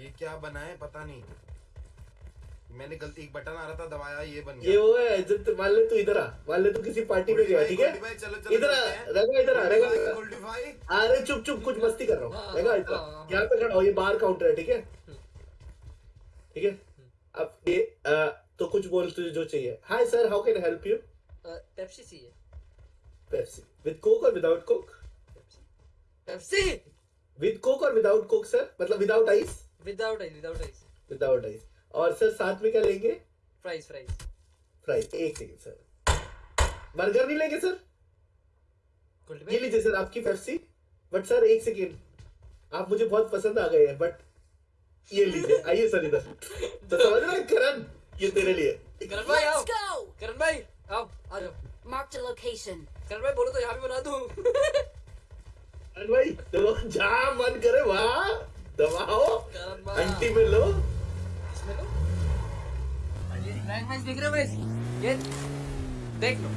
ये क्या बना है पता नहीं। मैंने गलती एक बटन आ रहा था दबाया ये बन गया। ये वो है जब मान ले तू इधर आ मान ले तू किसी पार्टी में गया ठीक है? इधर आ रगा इधर आ रगा इधर अरे चुप चुप कुछ मस्ती कर रहा हूँ। हाँ, हाँ, इतना हाँ, हाँ। यहाँ पे खड़ा हो ये बाहर काउंटर है ठीक है? ठीक है? अब ये तो कुछ बोल तुझे जो चाहिए। Hi sir how can help you Pepsi चाहिए। पेप्सी विद कोक और without Coke Pepsi with Coke और विदाउट कोक सर मतलब without ice without ice without ice without ice और सर साथ में क्या लेंगे? फ्राइज फ्राइज फ्राइज एक सेकंड सर बर्गर नहीं लेंगे सर ये लीजिए सर आपकी पेप्सी बट सर एक सेकेंड आप मुझे बहुत पसंद आ गए हैं बट ये लीजिए। आइए सर इधर। तो समझ रहे हैं, करण? ये तेरे लिए। करण भाई आओ। करण भाई आओ आ जाओ। Marked a location. करण भाई बोलो तो यहाँ भी बना दूँ। अरे भाई तो जहाँ मन करे वहाँ दबाओ। आंटी में लो इसमें लो देख रहे हो देख लो